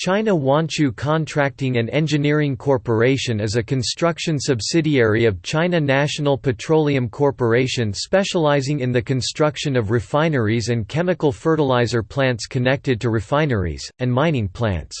China Huanqiu Contracting and Engineering Corporation is a construction subsidiary of China National Petroleum Corporation specializing in the construction of refineries and chemical fertilizer plants connected to refineries, and mining plants.